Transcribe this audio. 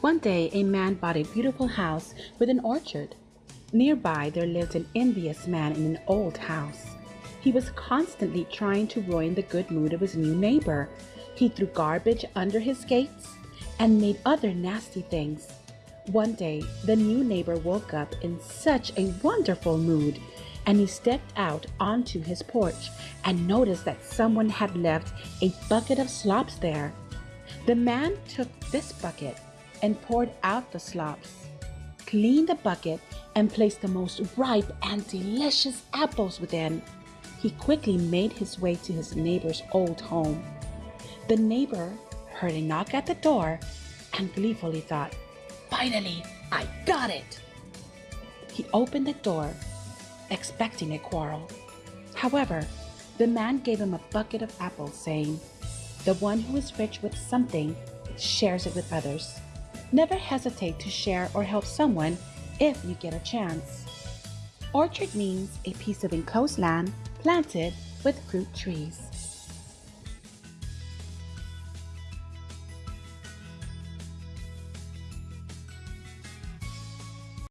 One day, a man bought a beautiful house with an orchard. Nearby, there lived an envious man in an old house. He was constantly trying to ruin the good mood of his new neighbor. He threw garbage under his gates and made other nasty things. One day, the new neighbor woke up in such a wonderful mood and he stepped out onto his porch and noticed that someone had left a bucket of slops there. The man took this bucket and poured out the slops, cleaned the bucket, and placed the most ripe and delicious apples within. He quickly made his way to his neighbor's old home. The neighbor heard a knock at the door and gleefully thought, Finally, I got it! He opened the door, expecting a quarrel. However, the man gave him a bucket of apples, saying, The one who is rich with something shares it with others. Never hesitate to share or help someone if you get a chance. Orchard means a piece of enclosed land planted with fruit trees.